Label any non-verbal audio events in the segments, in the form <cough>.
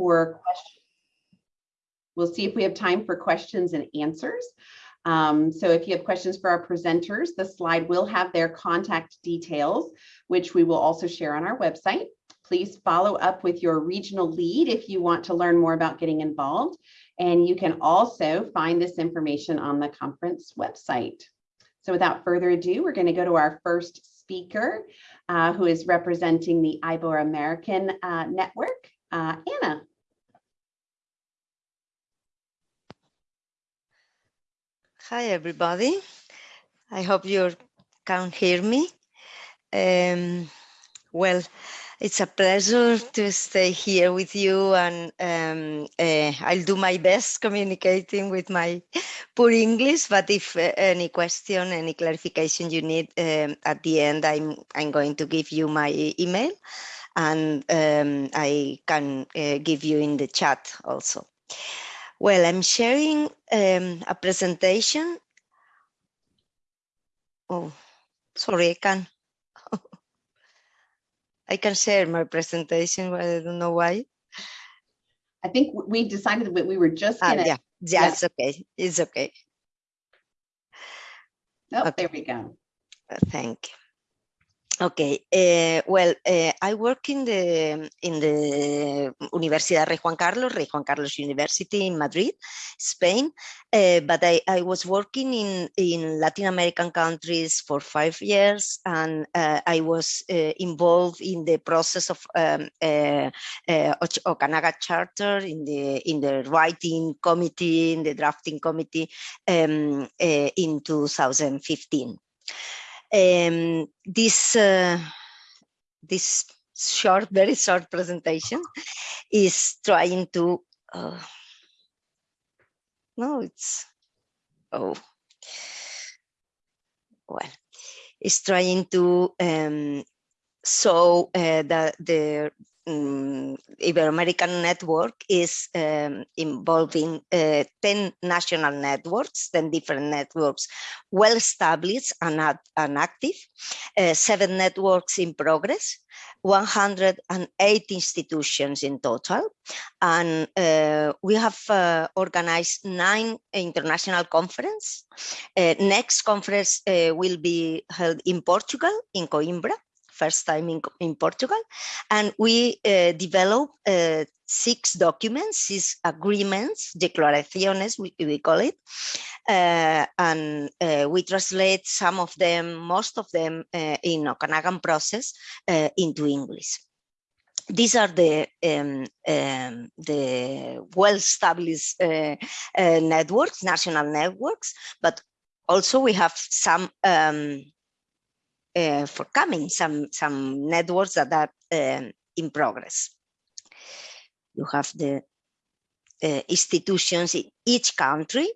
for questions. We'll see if we have time for questions and answers. Um, so if you have questions for our presenters, the slide will have their contact details, which we will also share on our website. Please follow up with your regional lead if you want to learn more about getting involved. And you can also find this information on the conference website. So without further ado, we're going to go to our first speaker, uh, who is representing the Ibero-American uh, Network, uh, Anna. Hi, everybody. I hope you can hear me. Um, well, it's a pleasure to stay here with you and um, uh, I'll do my best communicating with my <laughs> poor English, but if uh, any question, any clarification you need um, at the end, I'm, I'm going to give you my email and um, I can uh, give you in the chat also. Well, I'm sharing um, a presentation. Oh, sorry, I can. <laughs> I can share my presentation, but I don't know why. I think we decided that we were just Ah, gonna, yeah, yeah, it's okay. It's okay. oh, okay. there we go. Uh, Thank you. Okay, uh, well, uh, I work in the in the Universidad Rey Juan Carlos, Rey Juan Carlos University in Madrid, Spain, uh, but I, I was working in, in Latin American countries for five years and uh, I was involved in the process of um, Okanagan Charter, in the, in the writing committee, in the drafting committee um, in 2015. Um, this uh, this short, very short presentation is trying to. Uh, no, it's oh well, it's trying to um, show uh, the the um, Ibero-American network is um, involving uh, 10 national networks, 10 different networks, well established and, and active, uh, seven networks in progress, 108 institutions in total. And uh, we have uh, organized nine international conferences. Uh, next conference uh, will be held in Portugal, in Coimbra, first time in, in Portugal. And we uh, developed uh, six documents, six agreements, declaraciones, we, we call it. Uh, and uh, we translate some of them, most of them uh, in Okanagan process uh, into English. These are the um, um, the well-established networks, national networks, but also we have some um, uh, for coming some some networks that are um, in progress. You have the uh, institutions in each country.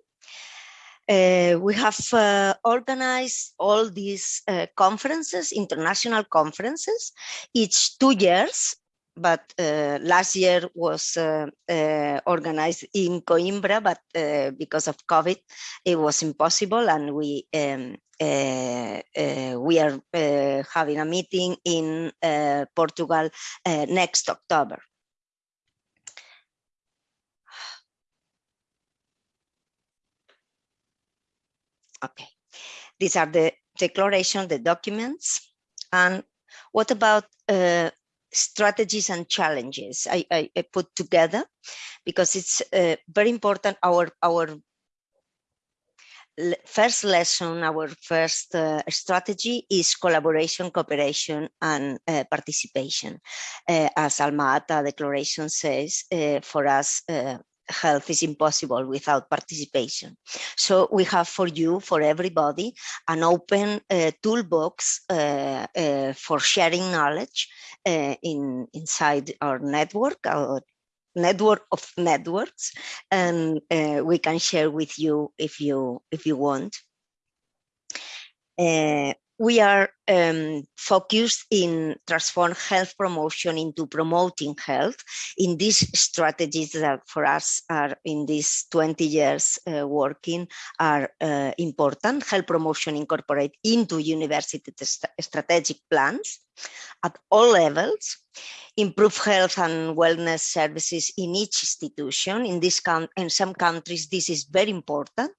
Uh, we have uh, organized all these conferences, international conferences, each two years but uh, last year was uh, uh, organized in Coimbra, but uh, because of COVID, it was impossible, and we um, uh, uh, we are having a meeting in Portugal next October. Okay, these are the declaration, the documents, and what about strategies and challenges I, I, I put together because it's uh, very important. Our our first lesson, our first uh, strategy is collaboration, cooperation, and uh, participation. Uh, as Alma Ata Declaration says, uh, for us, uh, health is impossible without participation. So we have for you, for everybody, an open uh, toolbox for sharing knowledge uh, in inside our network, our network of networks, and uh, we can share with you if you if you want. Uh, we are um, focused in transform health promotion into promoting health in these strategies that for us are in these 20 years uh, working are uh, important. Health promotion incorporate into university st strategic plans at all levels, improve health and wellness services in each institution. In, this in some countries, this is very important.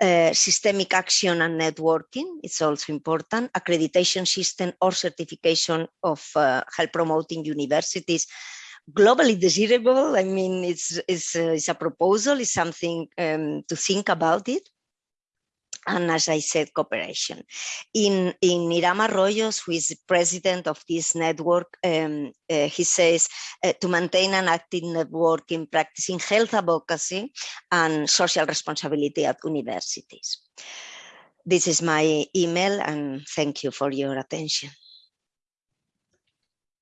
Uh, systemic action and networking, it's also important, accreditation system or certification of uh, health promoting universities, globally desirable. I mean, it's, it's, uh, it's a proposal, it's something um, to think about it and as I said, cooperation. In, in Hiram Arroyos, who is the president of this network, um, uh, he says uh, to maintain an active network in practicing health advocacy and social responsibility at universities. This is my email and thank you for your attention.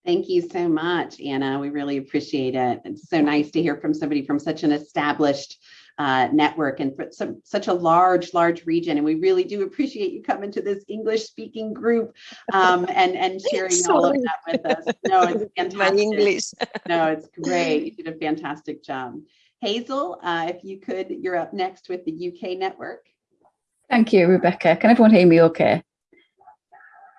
Thank you so much, Anna. We really appreciate it. It's so nice to hear from somebody from such an established uh, network and for some, such a large, large region. And we really do appreciate you coming to this English speaking group um, <laughs> and, and sharing all of that with us. No, it's <laughs> fantastic. My English. no, it's <laughs> great. You did a fantastic job. Hazel, uh, if you could, you're up next with the UK network. Thank you, Rebecca. Can everyone hear me okay?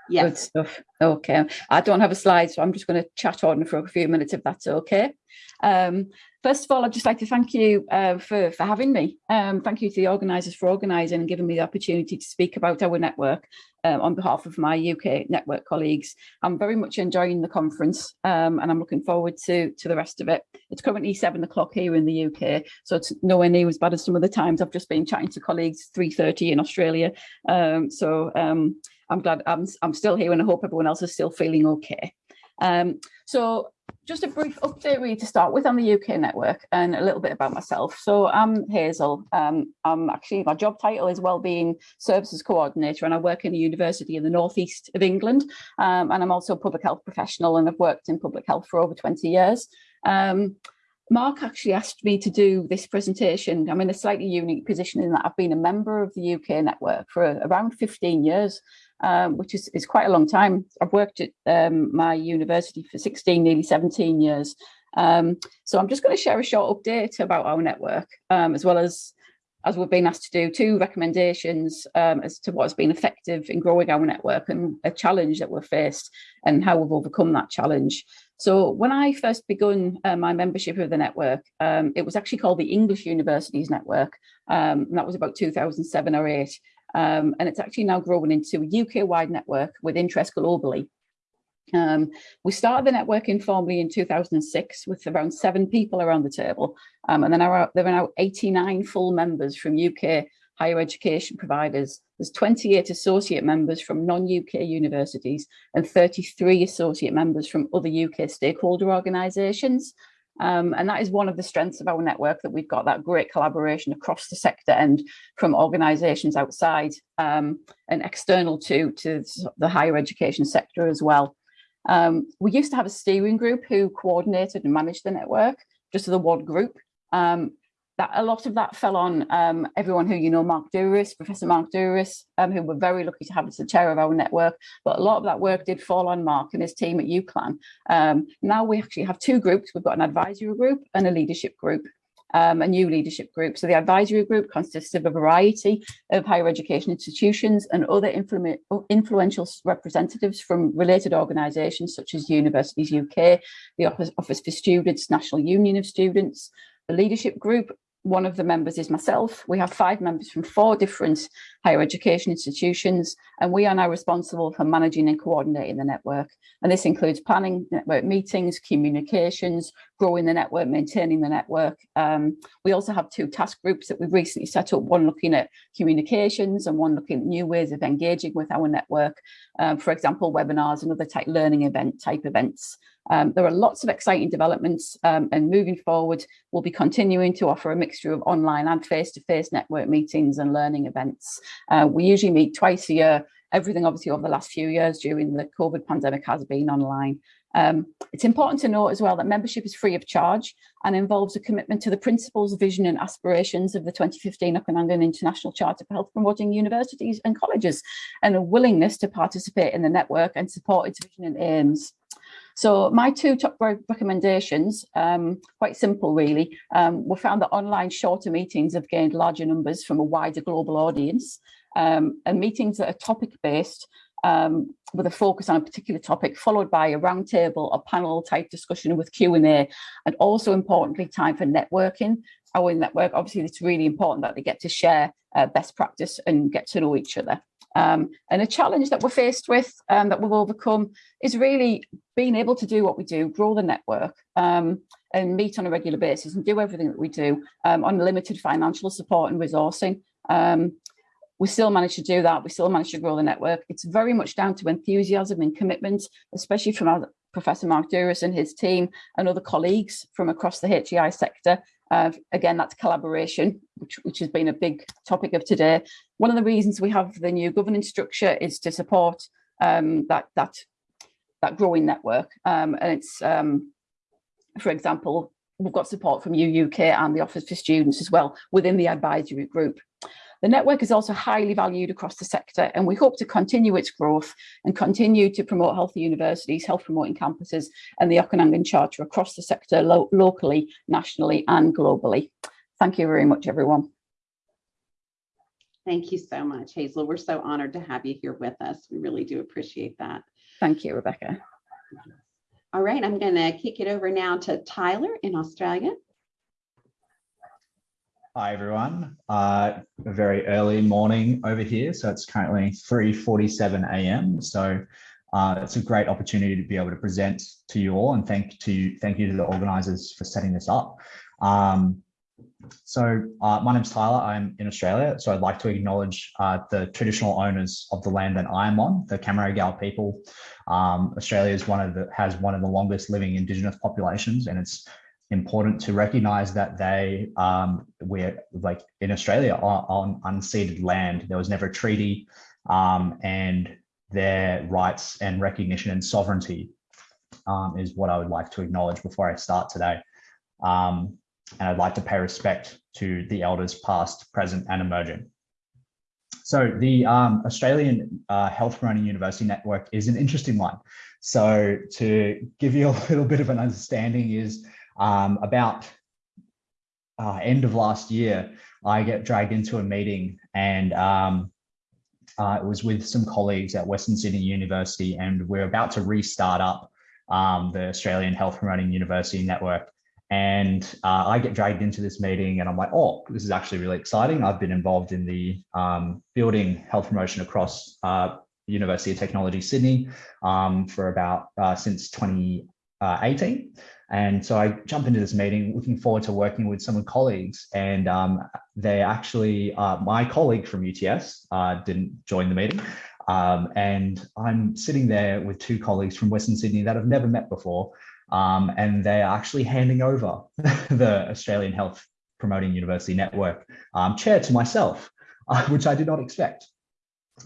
Yes. Good stuff. Okay. I don't have a slide, so I'm just going to chat on for a few minutes if that's okay. Um, First of all, I'd just like to thank you uh, for, for having me. Um, thank you to the organisers for organising and giving me the opportunity to speak about our network uh, on behalf of my UK network colleagues. I'm very much enjoying the conference um, and I'm looking forward to, to the rest of it. It's currently seven o'clock here in the UK, so it's nowhere near as bad as some of the times I've just been chatting to colleagues 3.30 in Australia. Um, so um, I'm glad I'm, I'm still here and I hope everyone else is still feeling okay. Um, so just a brief update really to start with on the UK network and a little bit about myself. So I'm Hazel. Um, I'm actually, my job title is Wellbeing Services Coordinator and I work in a university in the northeast of England. Um, and I'm also a public health professional and I've worked in public health for over 20 years. Um, Mark actually asked me to do this presentation. I'm in a slightly unique position in that I've been a member of the UK network for around 15 years um, which is, is quite a long time. I've worked at um, my university for 16, nearly 17 years. Um, so I'm just going to share a short update about our network, um, as well as, as we've been asked to do, two recommendations um, as to what has been effective in growing our network and a challenge that we're faced and how we've overcome that challenge. So when I first begun uh, my membership of the network, um, it was actually called the English Universities Network. Um, and that was about 2007 or eight. Um, and it's actually now grown into a UK-wide network with interest globally. Um, we started the network informally in 2006 with around seven people around the table. Um, and then there there are now 89 full members from UK higher education providers. There's 28 associate members from non-UK universities and 33 associate members from other UK stakeholder organisations. Um, and that is one of the strengths of our network that we've got that great collaboration across the sector and from organisations outside um, and external to, to the higher education sector as well. Um, we used to have a steering group who coordinated and managed the network, just the one group. Um, that a lot of that fell on um, everyone who you know, Mark Dooris, Professor Mark Dooris, um, who we're very lucky to have as the chair of our network. But a lot of that work did fall on Mark and his team at UCLan. Um, now we actually have two groups. We've got an advisory group and a leadership group. Um, a new leadership group. So the advisory group consists of a variety of higher education institutions and other influ influential representatives from related organisations such as Universities UK, the Office for Students, National Union of Students, the leadership group one of the members is myself. We have five members from four different higher education institutions, and we are now responsible for managing and coordinating the network. And this includes planning network meetings, communications, growing the network, maintaining the network. Um, we also have two task groups that we've recently set up, one looking at communications and one looking at new ways of engaging with our network. Um, for example, webinars and other type learning event type events. Um, there are lots of exciting developments um, and moving forward, we'll be continuing to offer a mixture of online and face-to-face -face network meetings and learning events. Uh, we usually meet twice a year. Everything obviously over the last few years during the COVID pandemic has been online. Um, it's important to note as well that membership is free of charge and involves a commitment to the principles, vision and aspirations of the 2015 Okanagan International Charter for Health Promoting Universities and Colleges and a willingness to participate in the network and support its vision and aims. So my two top recommendations, um, quite simple really, um, we found that online shorter meetings have gained larger numbers from a wider global audience um, and meetings that are topic based um, with a focus on a particular topic, followed by a roundtable or panel type discussion with Q&A, and also importantly, time for networking. Our network, obviously, it's really important that they get to share uh, best practice and get to know each other. Um, and a challenge that we're faced with um, that we've overcome is really being able to do what we do, grow the network um, and meet on a regular basis and do everything that we do um, on limited financial support and resourcing. Um, we still manage to do that. We still manage to grow the network. It's very much down to enthusiasm and commitment, especially from our Professor Mark Dooris and his team and other colleagues from across the HEI sector. Uh, again, that's collaboration, which, which has been a big topic of today. One of the reasons we have the new governance structure is to support um, that, that, that growing network. Um, and it's, um, for example, we've got support from UUK and the Office for Students as well within the advisory group. The network is also highly valued across the sector and we hope to continue its growth and continue to promote healthy universities, health promoting campuses and the Okanagan Charter across the sector lo locally, nationally and globally. Thank you very much, everyone. Thank you so much, Hazel. We're so honored to have you here with us. We really do appreciate that. Thank you, Rebecca. All right, I'm going to kick it over now to Tyler in Australia. Hi everyone. Uh, a very early morning over here, so it's currently 3:47 a.m. So uh, it's a great opportunity to be able to present to you all, and thank to thank you to the organisers for setting this up. Um, so uh, my name's Tyler. I'm in Australia, so I'd like to acknowledge uh, the traditional owners of the land that I am on, the Cammeraygal people. Um, Australia is one of the has one of the longest living Indigenous populations, and it's important to recognize that they um, we're like in Australia are on unceded land. There was never a treaty um, and their rights and recognition and sovereignty um, is what I would like to acknowledge before I start today. Um, and I'd like to pay respect to the elders past, present and emerging. So the um, Australian uh, Health Promoting University Network is an interesting one. So to give you a <laughs> little bit of an understanding is um, about uh, end of last year, I get dragged into a meeting and um, uh, it was with some colleagues at Western Sydney University and we're about to restart up um, the Australian Health Promoting University Network. And uh, I get dragged into this meeting and I'm like, oh, this is actually really exciting. I've been involved in the um, building health promotion across uh, University of Technology Sydney um, for about uh, since 2018. And so I jump into this meeting looking forward to working with some of colleagues and um, they actually, uh, my colleague from UTS uh, didn't join the meeting. Um, and I'm sitting there with two colleagues from Western Sydney that I've never met before. Um, and they're actually handing over <laughs> the Australian Health Promoting University Network um, chair to myself, uh, <laughs> which I did not expect.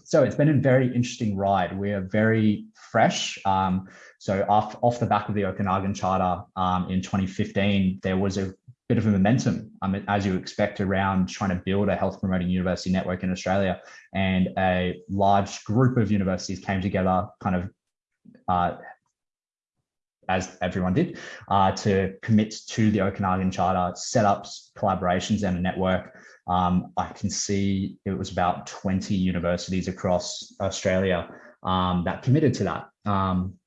So it's been a very interesting ride. We are very fresh. Um, so off, off the back of the Okanagan Charter um, in 2015, there was a bit of a momentum, um, as you expect, around trying to build a health promoting university network in Australia. And a large group of universities came together, kind of, uh, as everyone did, uh, to commit to the Okanagan Charter, set up collaborations and a network. Um, I can see it was about 20 universities across Australia um, that committed to that. Um,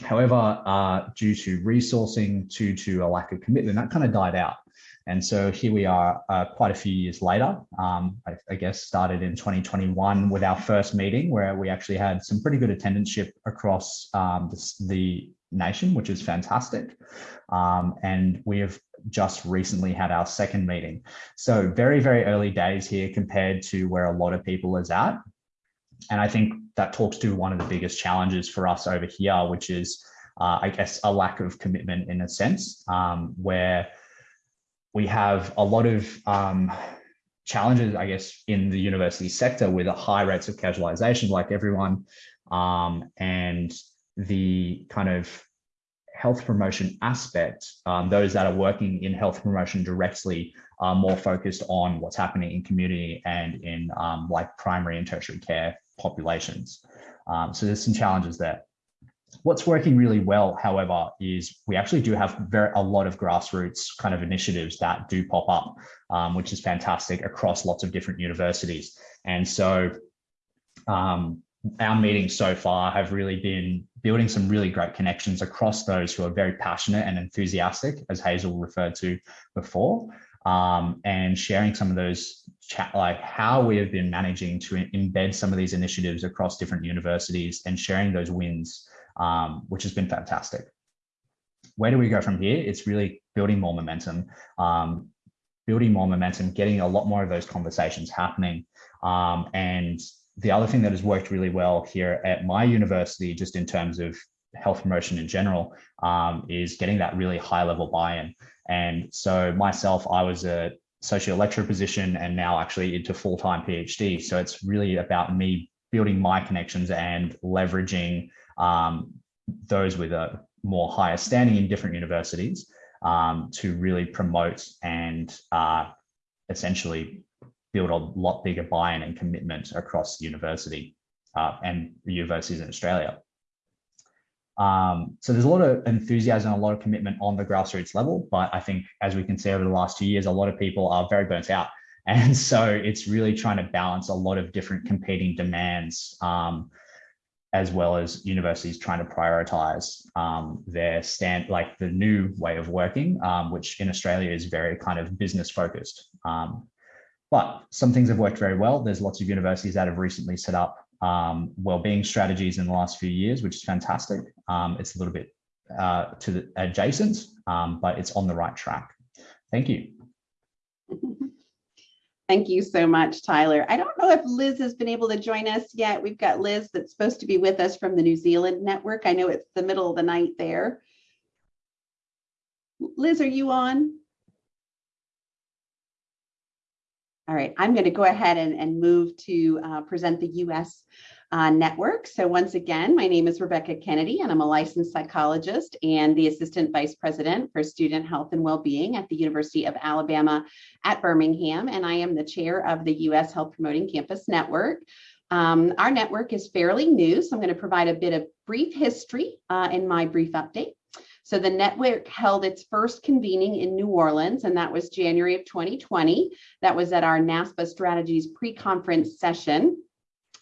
However, uh, due to resourcing, due to a lack of commitment, that kind of died out. And so here we are uh, quite a few years later, um, I, I, guess started in 2021 with our first meeting where we actually had some pretty good attendance across um, the, the, nation, which is fantastic. Um, and we have just recently had our second meeting. So very, very early days here compared to where a lot of people is at. And I think that talks to one of the biggest challenges for us over here, which is, uh, I guess, a lack of commitment in a sense, um, where we have a lot of um, challenges, I guess, in the university sector with high rates of casualization, like everyone, um, and the kind of health promotion aspect, um, those that are working in health promotion directly are more focused on what's happening in community and in um, like primary and tertiary care populations. Um, so there's some challenges there. What's working really well, however, is we actually do have very a lot of grassroots kind of initiatives that do pop up, um, which is fantastic across lots of different universities. And so um, our meetings so far have really been building some really great connections across those who are very passionate and enthusiastic, as Hazel referred to before, um, and sharing some of those chat, like how we have been managing to embed some of these initiatives across different universities and sharing those wins, um, which has been fantastic. Where do we go from here? It's really building more momentum, um, building more momentum, getting a lot more of those conversations happening, um, and the other thing that has worked really well here at my university, just in terms of health promotion in general, um, is getting that really high level buy-in. And so myself, I was a social lecturer position and now actually into full-time PhD. So it's really about me building my connections and leveraging um, those with a more higher standing in different universities um, to really promote and uh, essentially build a lot bigger buy-in and commitment across university uh, and universities in Australia. Um, so there's a lot of enthusiasm, a lot of commitment on the grassroots level, but I think as we can see over the last two years, a lot of people are very burnt out. <laughs> And so it's really trying to balance a lot of different competing demands, um, as well as universities trying to prioritize um, their stand, like the new way of working, um, which in Australia is very kind of business focused. But some things have worked very well. There's lots of universities that have recently set up um, well-being strategies in the last few years, which is fantastic. Um, it's a little bit uh, to the adjacent, um, but it's on the right track. Thank you. <laughs> Thank you so much, Tyler. I don't know if Liz has been able to join us yet. We've got Liz that's supposed to be with us from the New Zealand network. I know it's the middle of the night there. Liz, are you on? All right, I'm going to go ahead and, and move to uh, present the US uh, network. So once again, my name is Rebecca Kennedy and I'm a licensed psychologist and the Assistant Vice President for Student Health and Wellbeing at the University of Alabama at Birmingham. And I am the chair of the US Health Promoting Campus Network. Um, our network is fairly new, so I'm going to provide a bit of brief history uh, in my brief update. So the network held its first convening in New Orleans, and that was January of 2020. That was at our NASPA Strategies pre-conference session.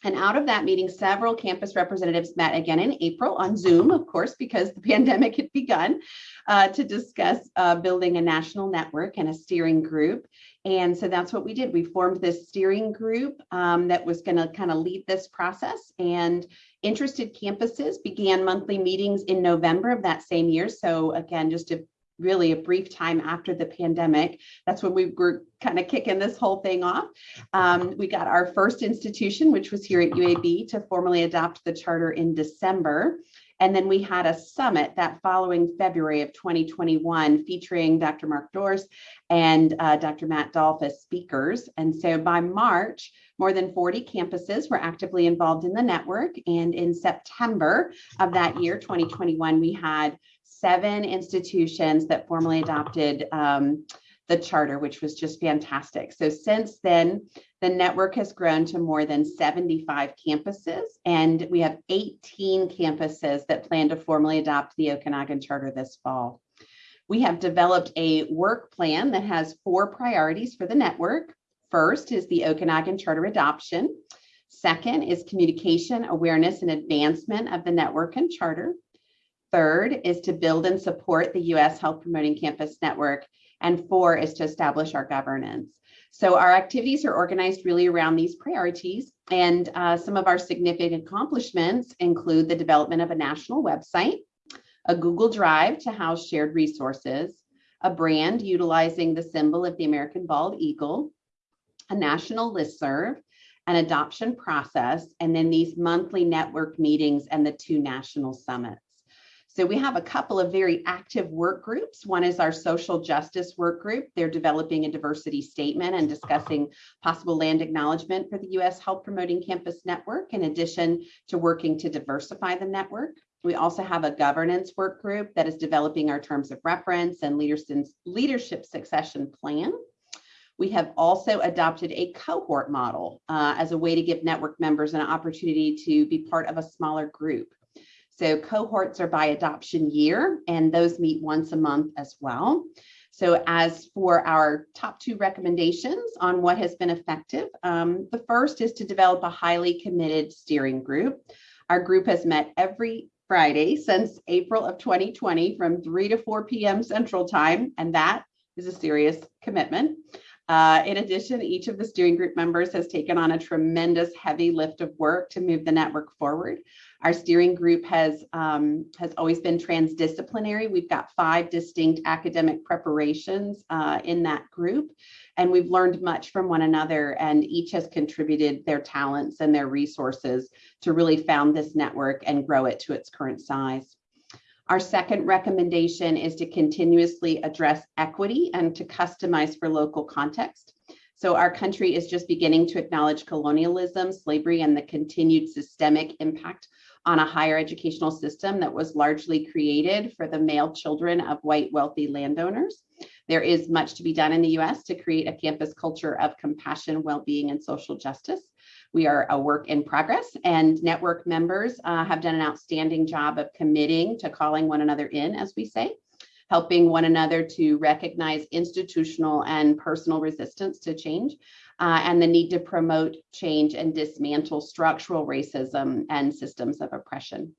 And out of that meeting, several campus representatives met again in April on Zoom, of course, because the <laughs> pandemic had begun, uh, to discuss uh, building a national network and a steering group. And so that's what we did. We formed this steering group um, that was going to kind of lead this process. And interested campuses began monthly meetings in November of that same year. So again, just a really a brief time after the pandemic. That's when we were kind of kicking this whole thing off. Um, we got our first institution, which was here at UAB, to formally adopt the charter in December. And then we had a summit that following February of 2021 featuring Dr. Mark Dooris and uh, Dr. Matt Dolph as speakers. And so by March, more than 40 campuses were actively involved in the network. And in September of that year, 2021, we had seven institutions that formally adopted um, the charter, which was just fantastic. So since then, the network has grown to more than 75 campuses, and we have 18 campuses that plan to formally adopt the Okanagan Charter this fall. We have developed a work plan that has four priorities for the network. First is the Okanagan Charter adoption. Second is communication, awareness, and advancement of the network and charter. Third is to build and support the U.S. Health Promoting Campus Network and four is to establish our governance. So our activities are organized really around these priorities. And uh, some of our significant accomplishments include the development of a national website, a Google Drive to house shared resources, a brand utilizing the symbol of the American bald eagle, a national listserv, an adoption process, and then these monthly network meetings and the two national summits. So we have a couple of very active work groups. One is our social justice work group. They're developing a diversity statement and discussing possible land acknowledgement for the U.S. Health Promoting Campus Network, in addition to working to diversify the network. We also have a governance work group that is developing our terms of reference and leadership succession plan. We have also adopted a cohort model uh, as a way to give network members an opportunity to be part of a smaller group. So cohorts are by adoption year, and those meet once a month as well. So as for our top two recommendations on what has been effective, um, the first is to develop a highly committed steering group. Our group has met every Friday since April of 2020 from 3 to 4 p.m. Central Time, and that is a serious commitment. Uh, in addition, each of the steering group members has taken on a tremendous heavy lift of work to move the network forward. Our steering group has, um, has always been transdisciplinary. We've got five distinct academic preparations uh, in that group, and we've learned much from one another, and each has contributed their talents and their resources to really found this network and grow it to its current size. Our second recommendation is to continuously address equity and to customize for local context. So our country is just beginning to acknowledge colonialism, slavery, and the continued systemic impact on a higher educational system that was largely created for the male children of white wealthy landowners. There is much to be done in the US to create a campus culture of compassion, well-being, and social justice. We are a work in progress and network members uh, have done an outstanding job of committing to calling one another in, as we say, helping one another to recognize institutional and personal resistance to change uh, and the need to promote change and dismantle structural racism and systems of oppression.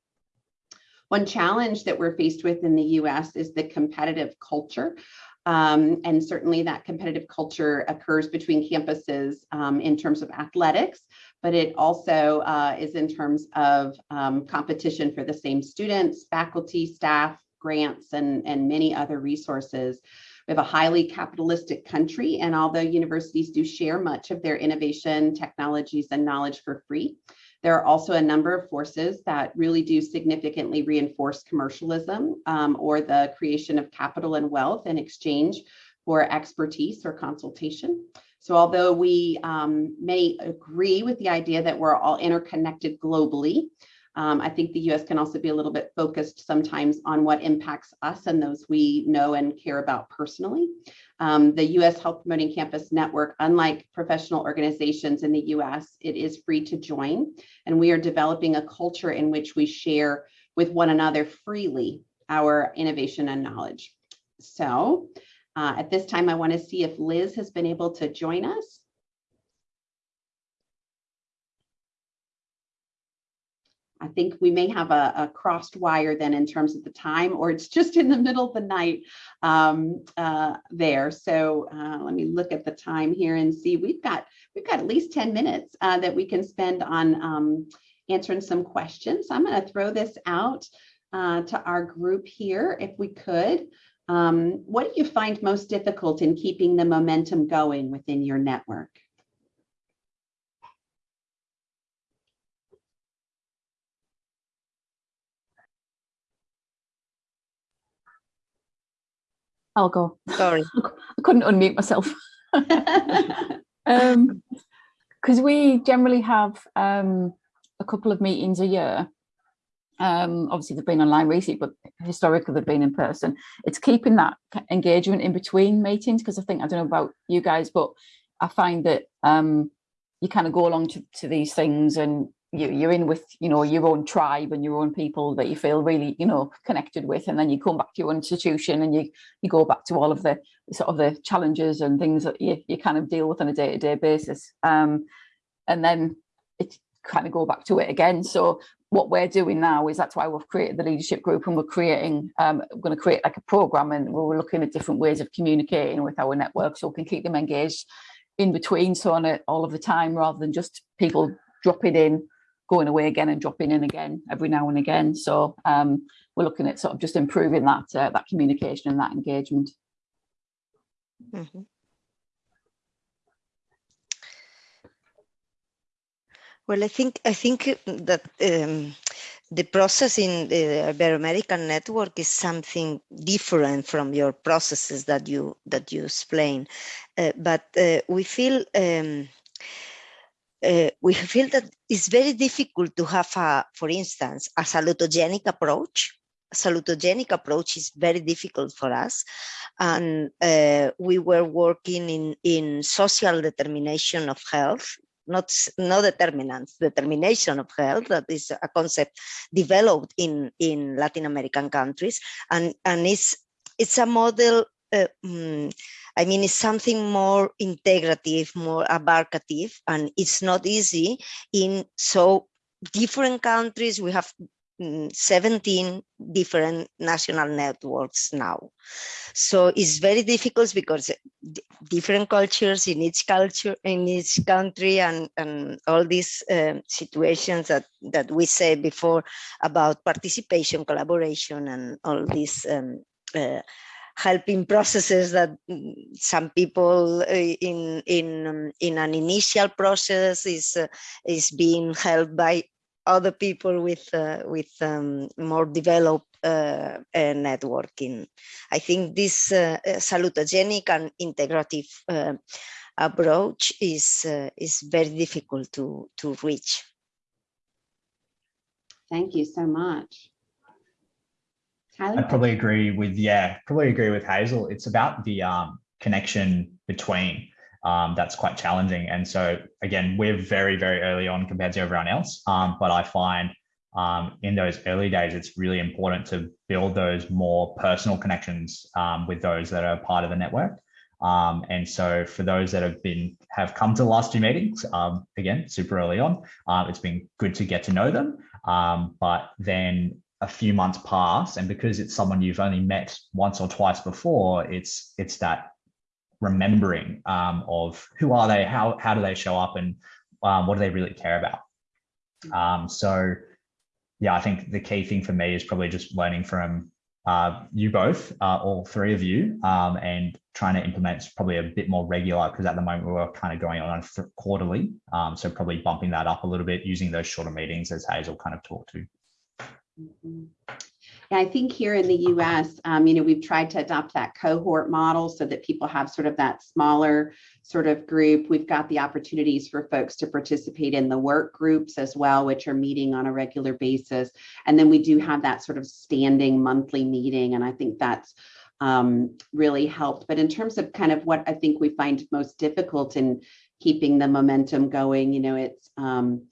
One challenge that we're faced with in the US is the competitive culture um, and certainly that competitive culture occurs between campuses um, in terms of athletics, but it also uh, is in terms of um, competition for the same students, faculty, staff, grants, and, and many other resources. We have a highly capitalistic country, and although universities do share much of their innovation, technologies, and knowledge for free, there are also a number of forces that really do significantly reinforce commercialism um, or the creation of capital and wealth in exchange for expertise or consultation. So although we um, may agree with the idea that we're all interconnected globally, um, I think the US can also be a little bit focused sometimes on what impacts us and those we know and care about personally. Um, the US Health Promoting Campus Network, unlike professional organizations in the US, it is free to join. And we are developing a culture in which we share with one another freely our innovation and knowledge. So uh, at this time, I wanna see if Liz has been able to join us. I think we may have a, a, crossed wire then in terms of the time, or it's just in the middle of the night um, uh, there. So uh, let me look at the time here and see. We've got we've got at least 10 minutes uh, that we can spend on um, answering some questions. I'm going to throw this out uh, to our group here, if we could. Um, what do you find most difficult in keeping the momentum going within your network? I'll go. Sorry. <laughs> I couldn't unmute myself. <laughs> um, because we generally have um, a couple of meetings a year. Um, obviously they've been online recently, but historically they've been in person. It's keeping that engagement in between meetings because I think, I don't know about you guys, but I find that um, you kind of go along to, to these things and you, you're in with you know your own tribe and your own people that you feel really you know connected with and then you come back to your institution and you you go back to all of the sort of the challenges and things that you, you kind of deal with on a day-to-day -day basis. Um, and then it kind of go back to it again. So what we're doing now is that's why we've created the leadership group and we're creating um, we're going to create like a program and we're looking at different ways of communicating with our network so we can keep them engaged in between so on it all of the time rather than just people dropping in going away again and dropping in again every now and again. So um, we're looking at sort of just improving that uh, that communication and that engagement. Mm -hmm. Well, I think I think that um, the process in the Ibero-American network is something different from your processes that you that you explain, uh, but uh, we feel um, uh, we feel that it's very difficult to have, a, for instance, a salutogenic approach. A salutogenic approach is very difficult for us. And uh, we were working in, in social determination of health, not, no determinants, determination of health, that is a concept developed in, in Latin American countries. And, and it's, it's a model uh, mm, I mean, it's something more integrative, more abarcative, and it's not easy in so different countries. We have mm, 17 different national networks now. So it's very difficult because different cultures in each culture, in each country and, and all these uh, situations that, that we said before about participation, collaboration and all these um, uh, helping processes that mm, some people uh, in in um, in an initial process is uh, is being helped by other people with uh, with um, more developed uh, uh, networking. I think this uh, salutogenic and integrative approach is is very difficult to to reach. Thank you so much. I probably agree with, yeah, probably agree with Hazel. It's about the um, connection between um, that's quite challenging. And so again, we're very, very early on compared to everyone else. Um, but I find um, in those early days, it's really important to build those more personal connections um, with those that are part of the network. Um, and so for those that have been have come to the last two meetings, um, again, super early on, uh, it's been good to get to know them. Um, but then a few months pass and because it's someone you've only met once or twice before it's it's that remembering um, of who are they how how do they show up and um, what do they really care about um, so yeah i think the key thing for me is probably just learning from uh, you both uh, all three of you um, and trying to implement probably a bit more regular because at the moment we're kind of going on quarterly um, so probably bumping that up a little bit using those shorter meetings as hazel kind of talked to. Yeah, I think here in the US, um, you know, we've tried to adopt that cohort model so that people have sort of that smaller sort of group. We've got the opportunities for folks to participate in the work groups as well, which are meeting on a regular basis. And then we do have that sort of standing monthly meeting. And I think that's um, really helped. But in terms of kind of what I think we find most difficult in keeping the momentum going, you know, it's um,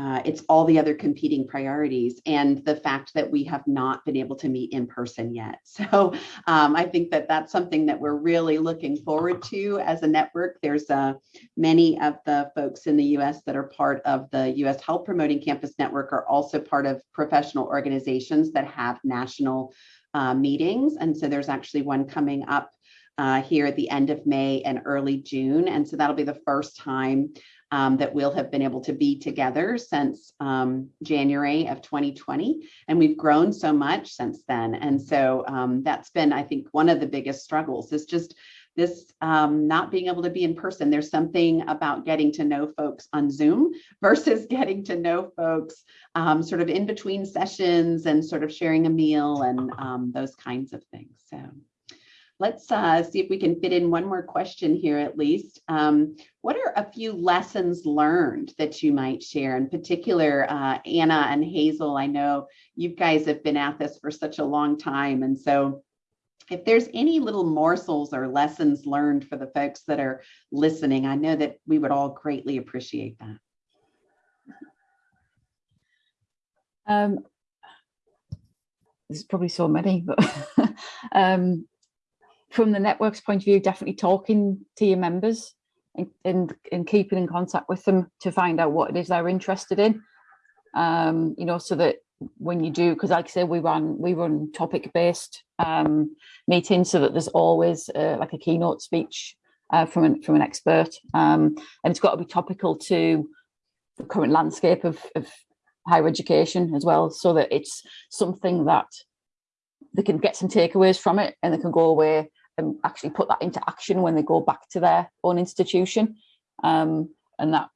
uh, it's all the other competing priorities and the fact that we have not been able to meet in person yet. <laughs> So um, I think that that's something that we're really looking forward to as a network. There's uh, many of the folks in the US that are part of the US Health Promoting Campus Network are also part of professional organizations that have national uh, meetings. And so there's actually one coming up uh, here at the end of May and early June. And so that'll be the first time um, that we'll have been able to be together since um, January of 2020. And we've grown so much since then. And so um, that's been, I think, one of the biggest struggles is just this um, not being able to be in person. There's something about getting to know folks on Zoom <laughs> versus getting to know folks um, sort of in between sessions and sort of sharing a meal and um, those kinds of things. So let's uh, see if we can fit in one more question here at least. Um, what are a few lessons learned that you might share? In particular, uh, Anna and Hazel, I know you guys have been at this for such a long time. And so if there's any little morsels or lessons learned for the folks that are listening, I know that we would all greatly appreciate that. Um, there's probably so many, but <laughs> um, from the network's point of view, definitely talking to your members and, and, and keeping in contact with them to find out what it is they're interested in. Um, you know, so that when you do, because like I say, we run we run topic based um, meetings, so that there's always uh, like a keynote speech uh, from an from an expert, um, and it's got to be topical to the current landscape of, of higher education as well, so that it's something that they can get some takeaways from it and they can go away and actually put that into action when they go back to their own institution. Um, and that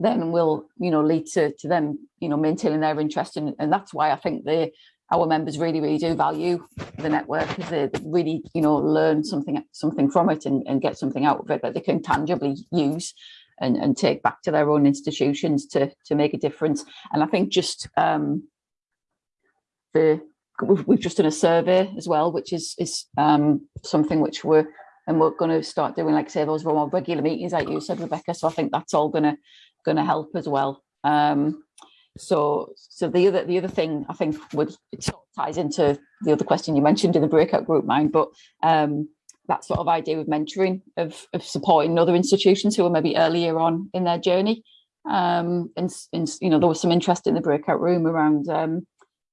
then will, you know, lead to, to them, you know, maintaining their interest. In, and that's why I think the our members really, really do value the network because they really, you know, learn something something from it and, and get something out of it that they can tangibly use and, and take back to their own institutions to, to make a difference. And I think just um, the we've, just done a survey as well, which is is um, something which we're and we're going to start doing, like say, those more regular meetings, like you said, Rebecca. So I think that's all going to going to help as well. Um, so so the other the other thing I think would it sort of ties into the other question you mentioned in the breakout group mind, but um, that sort of idea of mentoring of, of supporting other institutions who are maybe earlier on in their journey. Um, and, and you know there was some interest in the breakout room around um,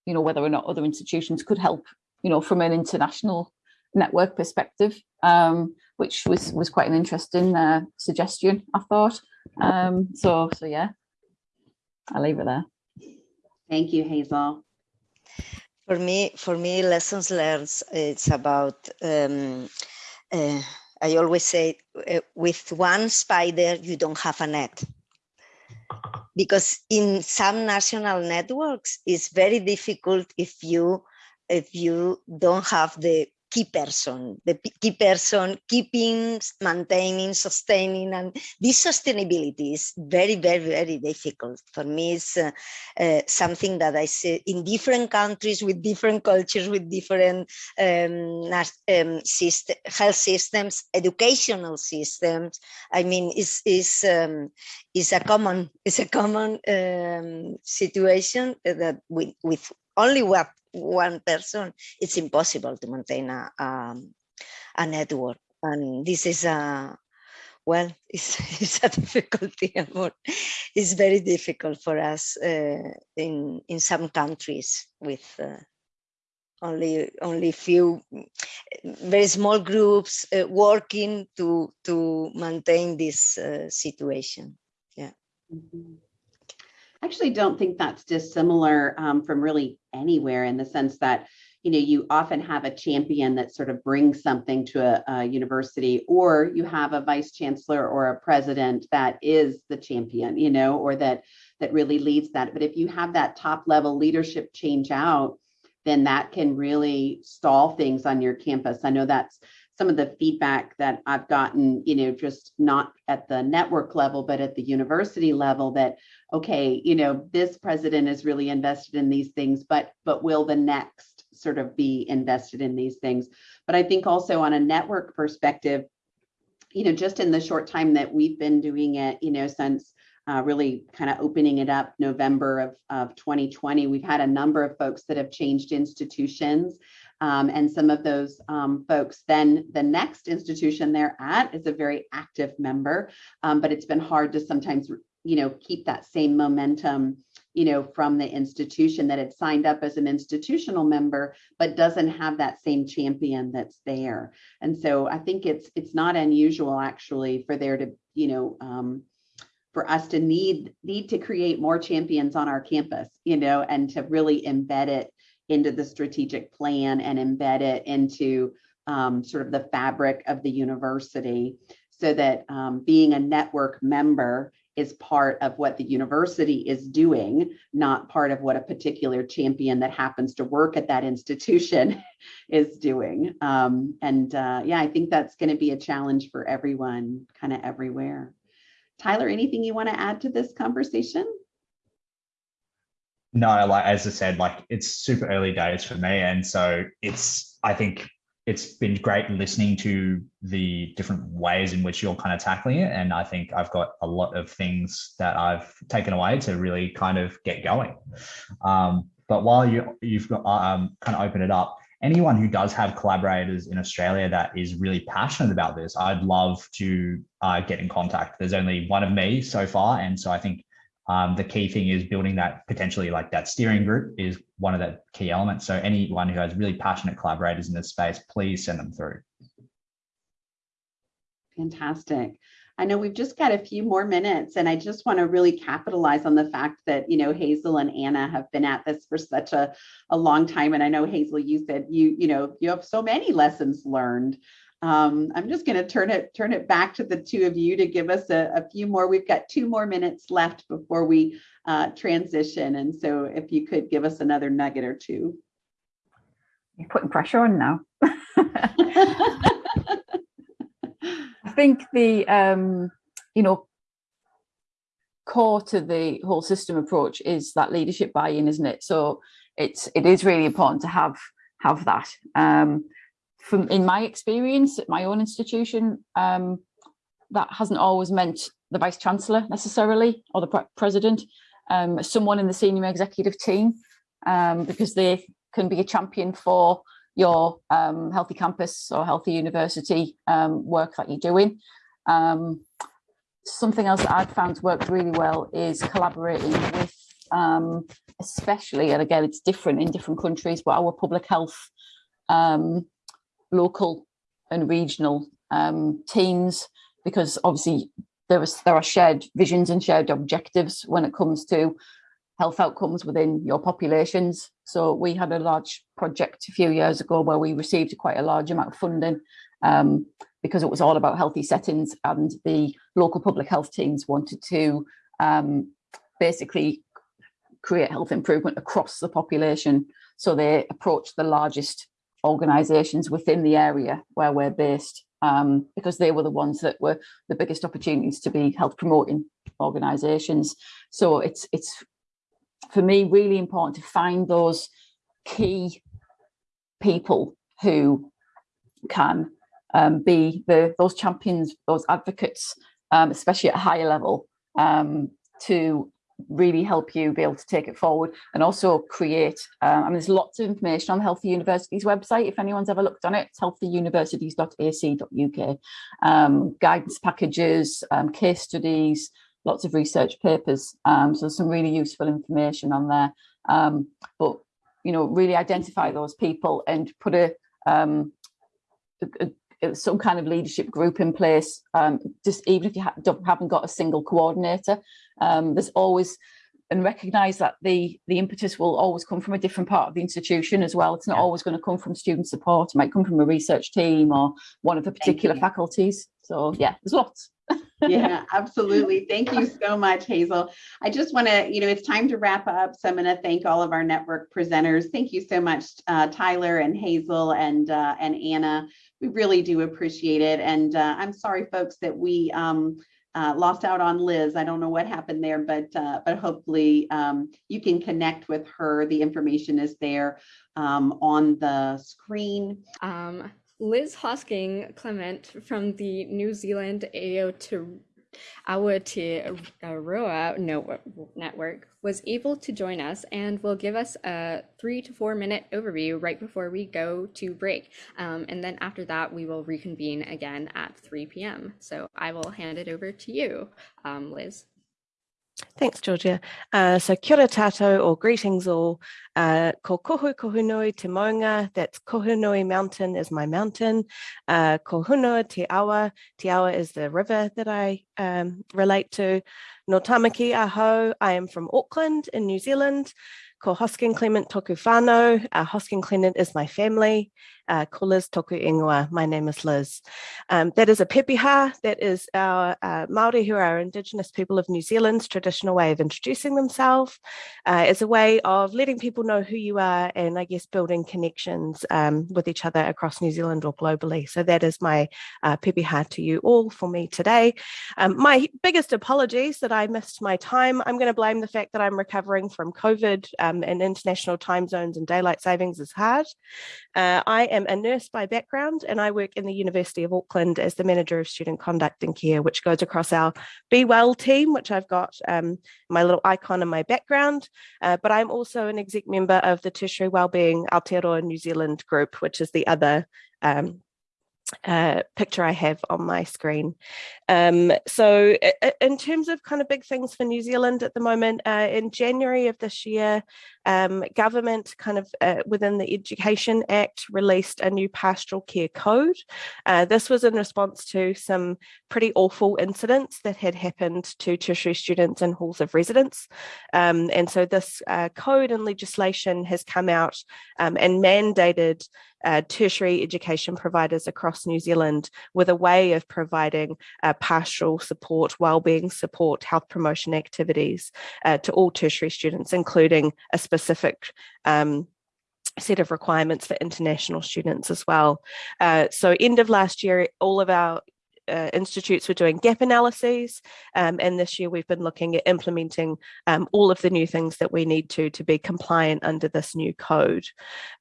you know whether or not other institutions could help you know from an international network perspective, um, which was was quite an interesting uh, suggestion, I thought. Um, so so yeah, I'll leave it there. Thank you, Hazel. For me, for me, lessons learned, it's about, um, uh, I always say, uh, with one spider, you don't have a net. Because in some national networks, it's very difficult if you if you don't have the key person, the key person keeping, maintaining, sustaining, and this sustainability is very, very, very difficult. For me, it's uh, uh, something that I see in different countries with different cultures, with different um, um, system, health systems, educational systems. I mean, it's, it's, um, it's a common, it's a common um, situation that with, with only what one person, it's impossible to maintain a, a, a network. And this is a, well, <laughs> it's, it's a difficulty. <laughs> It's very difficult for us uh, in, in some countries with uh, only only few very small groups uh, working to to maintain this uh, situation. Yeah. Mm -hmm actually don't think that's dissimilar um, from really anywhere in the sense that you know you often have a champion that sort of brings something to a, a, university or you have a vice chancellor or a president that is the champion you know or that that really leads that. But if you have that top level leadership change out then that can really stall things on your campus. I know that's some of the feedback that I've gotten, you know, just not at the network level, but at the university level that, okay, you know, this president is really invested in these things, but but will the next sort of be invested in these things? But I think also on a network perspective, you know, just in the short time that we've been doing it, you know, since uh, really kind of opening it up November of, of 2020, we've had a number of folks that have changed institutions um, and some of those um, folks, then the next institution they're at is a very active member, um, but it's been hard to sometimes, you know, keep that same momentum, you know, from the institution that had signed up as an institutional member, but doesn't have that same champion that's there. And so I think it's it's not unusual actually for there to, you know, um, for us to need need to create more champions on our campus, you know, and to really embed it into the strategic plan and embed it into um, sort of the fabric of the university so that um, being a network member is part of what the university is doing, not part of what a particular champion that happens to work at that institution <laughs> is doing. Um, and uh, yeah, I think that's going to be a challenge for everyone, kind of everywhere. Tyler, anything you want to add to this conversation? No, like as I said, like it's super early days for me. And so it's, I think it's been great listening to the different ways in which you're kind of tackling it. And I think I've got a lot of things that I've taken away to really kind of get going. Um, but while you, you've got, um, kind of open it up, anyone who does have collaborators in Australia that is really passionate about this, I'd love to uh, get in contact. There's only one of me so far. And so I think um, the key thing is building that potentially like that steering group is one of the key elements. So anyone who has really passionate collaborators in this space, please send them through. Fantastic. I know we've just got a few more minutes and I just want to really capitalize on the fact that, you know, Hazel and Anna have been at this for such a, a long time. And I know Hazel, you said you, you know, you have so many lessons learned. Um, I'm just going to turn it turn it back to the two of you to give us a, a few more. We've got two more minutes left before we uh, transition. And so if you could give us another nugget or two. You're putting pressure on now. <laughs> I think the, um, you know, core to the whole system approach is that leadership buy-in, isn't it? So it's it is really important to have have that. Um, from in my experience at my own institution, um, that hasn't always meant the vice chancellor necessarily or the pre president, um, someone in the senior executive team, um, because they can be a champion for your um, healthy campus or healthy university um, work that you're doing. Um, something else that I've found worked really well is collaborating with, especially, and again, it's different in different countries, but our public health um, local and regional um, teams, because obviously there, is, there are shared visions and shared objectives when it comes to health outcomes within your populations. So we had a large project a few years ago where we received quite a large amount of funding um, because it was all about healthy settings and the local public health teams wanted to um, basically create health improvement across the population. So they approached the largest organisations within the area where we're based um, because they were the ones that were the biggest opportunities to be health promoting organisations. So it's it's for me really important to find those key people who can um, be the those champions, those advocates, um, especially at a higher level, um, to really help you be able to take it forward and also create. Um, I mean, there's lots of information on the Healthy Universities website. If anyone's ever looked on it, it's healthyuniversities.ac.uk. Um, guidance packages, um, case studies, lots of research papers. Um, so some really useful information on there. Um, but you know, really identify those people and put a, um, a, a some kind of leadership group in place. Um, just even if you ha haven't got a single coordinator, um, there's always and recognize that the the impetus will always come from a different part of the institution as well. It's not yeah. always going to come from student support. It might come from a research team or one of the particular faculties. So yeah, there's lots. <laughs> yeah, absolutely. Thank you so much, Hazel. I just want to, you know, it's time to wrap up. So I'm going to thank all of our network presenters. Thank you so much, uh, Tyler and Hazel and uh, and Anna. We really do appreciate it. And uh, I'm sorry, folks, that we um, uh, lost out on Liz. I don't know what happened there, but uh, but hopefully um, you can connect with her. The information is there um, on the screen. Um, Liz Hosking Clement from the New Zealand Aotearoa no, network was able to join us and will give us a three to four minute overview right before we go to break. Um, and then after that, we will reconvene again at 3 p.m. So I will hand it over to you, um, Liz. Thanks, Georgia. Uh, so kia tātou or greetings all. Uh, ko kohu kohunui te maunga, that's Kohunui Mountain is my mountain. Uh, ko hunua te awa, te awa is the river that I um, relate to. No tamaki aho, I am from Auckland in New Zealand. Ko Hosking Clement toku whānau, uh, Hosking Clement is my family. Uh, toku ingoa, my name is Liz. Um, that is a pepeha, that is our uh, Māori who are Indigenous people of New Zealand's traditional way of introducing themselves uh, as a way of letting people know who you are and I guess building connections um, with each other across New Zealand or globally. So that is my uh, pepeha to you all for me today. Um, my biggest apologies that I missed my time. I'm going to blame the fact that I'm recovering from COVID um, and international time zones and daylight savings is hard. Uh, I am am a nurse by background and I work in the University of Auckland as the Manager of Student Conduct and Care, which goes across our Be Well team, which I've got um, my little icon in my background. Uh, but I'm also an exec member of the Tertiary Wellbeing Aotearoa New Zealand group, which is the other um, uh, picture I have on my screen. Um, so in terms of kind of big things for New Zealand at the moment, uh, in January of this year, um, government kind of uh, within the Education Act released a new pastoral care code. Uh, this was in response to some pretty awful incidents that had happened to tertiary students in halls of residence. Um, and so this uh, code and legislation has come out um, and mandated uh, tertiary education providers across New Zealand with a way of providing uh, pastoral support, wellbeing support, health promotion activities uh, to all tertiary students, including a specific um, set of requirements for international students as well. Uh, so end of last year, all of our uh, institutes were doing gap analyses. Um, and this year we've been looking at implementing um, all of the new things that we need to to be compliant under this new code.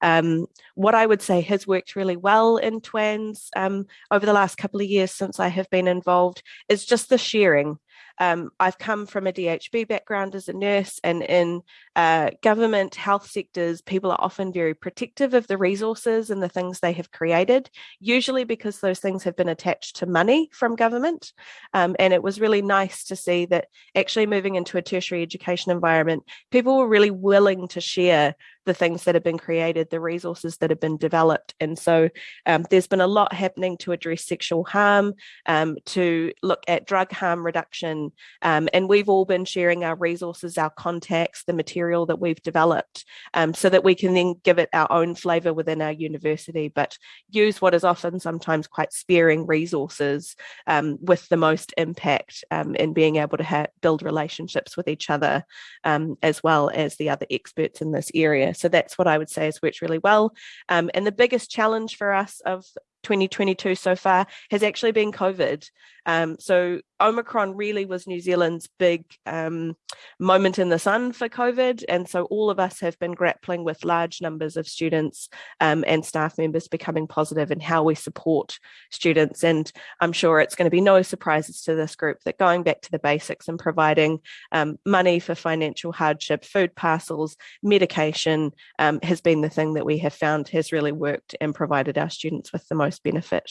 Um, what I would say has worked really well in TWANZ um, over the last couple of years since I have been involved is just the sharing. Um, I've come from a DHB background as a nurse and in uh, government health sectors, people are often very protective of the resources and the things they have created, usually because those things have been attached to money from government. Um, and it was really nice to see that actually moving into a tertiary education environment, people were really willing to share the things that have been created, the resources that have been developed. And so um, there's been a lot happening to address sexual harm, um, to look at drug harm reduction. Um, and we've all been sharing our resources, our contacts, the material that we've developed um, so that we can then give it our own flavor within our university, but use what is often sometimes quite sparing resources um, with the most impact um, in being able to build relationships with each other as well as the other experts in this area. So that's what I would say has worked really well. Um, and the biggest challenge for us of 2022 so far has actually been COVID. Um, so Omicron really was New Zealand's big um, moment in the sun for COVID. And so all of us have been grappling with large numbers of students um, and staff members becoming positive and how we support students. And I'm sure it's going to be no surprises to this group that going back to the basics and providing um, money for financial hardship, food parcels, medication um, has been the thing that we have found has really worked and provided our students with the most benefit.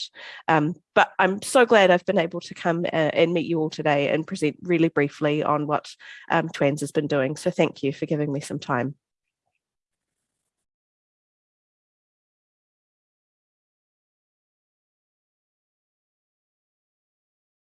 But I'm so glad I've been able to come uh, and meet you all today and present really briefly on what um, TWANZ has been doing. So thank you for giving me some time.